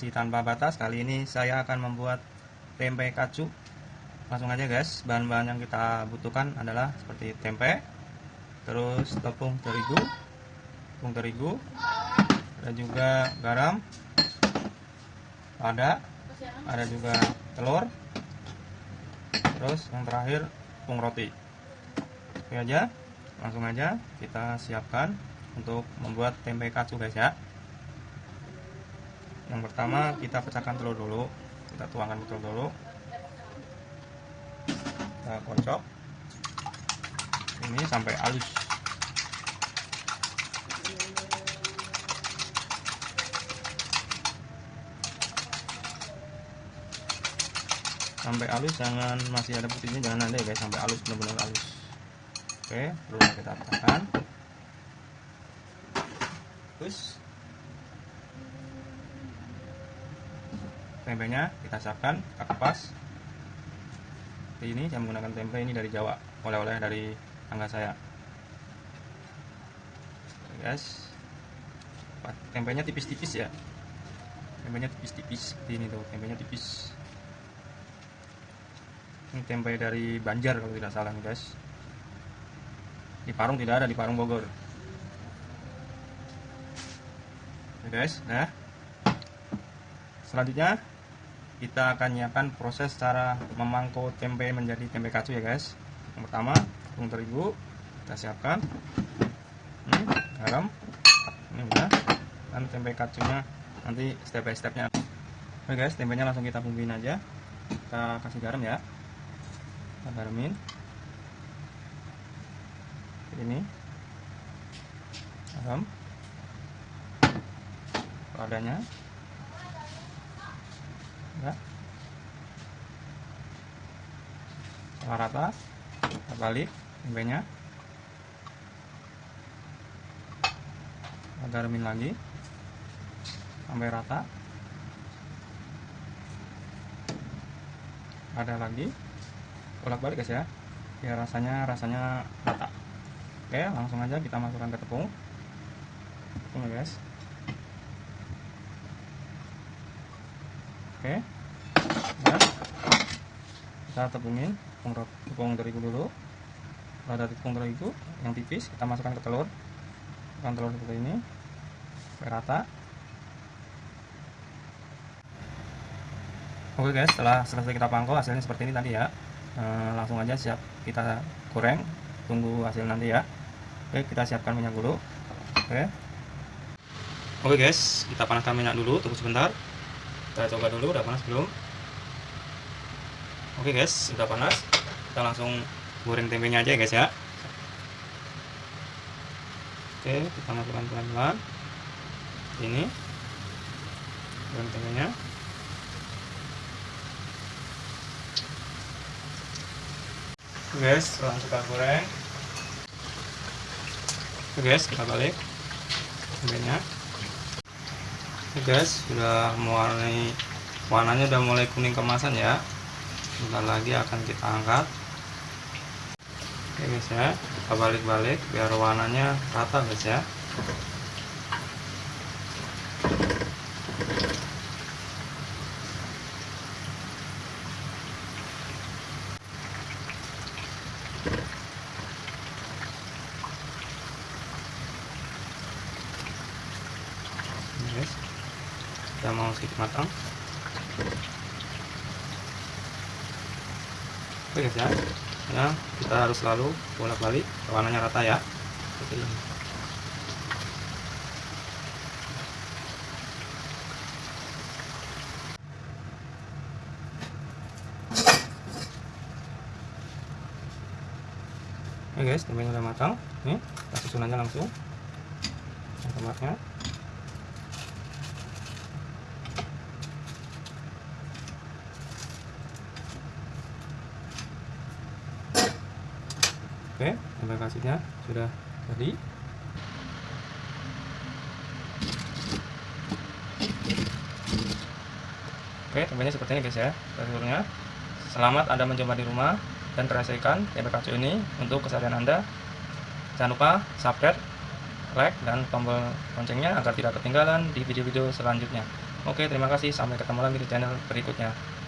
Kreasi tanpa batas. Kali ini saya akan membuat tempe kacu. Langsung aja guys. Bahan-bahan yang kita butuhkan adalah seperti tempe Terus tepung terigu Tepung terigu Ada juga garam Ada Ada juga telur Terus yang terakhir tepung roti. Oke aja Langsung aja kita siapkan untuk membuat tempe kacu guys ya yang pertama kita pecahkan telur dulu. Kita tuangkan telur dulu. Kita kocok. Ini sampai halus. Sampai halus jangan masih ada putihnya jangan ada ya guys. Sampai halus benar-benar halus. Oke perlu kita pecahkan. Terus tempenya kita siapkan kita kupas. Seperti ini saya menggunakan tempe ini dari Jawa oleh-oleh dari tangga saya. Guys. Tempenya tipis-tipis ya. Tempenya tipis-tipis seperti ini tuh tempenya tipis. Ini tempe dari Banjar kalau tidak salah nih guys. Di Parung tidak ada di Parung Bogor. Oke guys nah. Selanjutnya kita akan nyiapkan proses cara memangkau tempe menjadi tempe kacu ya guys. Yang pertama tepung terigu kita siapkan. Ini garam. Ini udah. Dan tempe kacunya nanti step by stepnya oke guys tempenya langsung kita bumbuin aja. Kita kasih garam ya. Kita garamin ini. Garam. Padanya ya salah rata kita balik tempenya. Garamin lagi sampai rata. Ada lagi bolak balik guys ya. Biar rasanya rasanya rata. Oke langsung aja kita masukkan ke tepung. Tepung ya guys oke. Nah, kita tepungin tepung, tepung terigu dulu. Kalau ada tepung terigu yang tipis kita masukkan ke telur. Masukkan telur seperti ini. Sampai rata. Oke guys. Setelah selesai kita pangkau hasilnya seperti ini tadi ya. E, langsung aja siap kita goreng. Tunggu hasil nanti ya. Oke kita siapkan minyak dulu. Oke. Oke guys. Kita panaskan minyak dulu. Tunggu sebentar kita coba dulu udah panas belum? Oke guys udah panas. Kita langsung goreng tempenya aja ya guys ya. Oke kita masukkan pelan-pelan. Ini. Goreng tempenya. Oke guys langsung kita goreng. Oke guys kita balik tempenya Oke guys sudah mewarnai warnanya udah mulai kuning kemasan ya. Sebentar lagi akan kita angkat. Oke guys ya. Kita balik-balik biar warnanya rata guys ya guys kita mau sedikit matang oke guys ya ya kita harus selalu bolak balik warnanya rata ya seperti ini Oke guys, tempenya udah matang. Nih, kita susun aja langsung. Tomatnya. Oke, terima kasihnya sudah jadi. Oke, tempenya seperti ini guys ya. Teksturnya. Selamat Anda mencoba di rumah dan terasakan tempe kacu ini untuk keseharian Anda. Jangan lupa subscribe, like, dan tombol loncengnya agar tidak ketinggalan di video-video selanjutnya. Oke, terima kasih. Sampai ketemu lagi di channel berikutnya.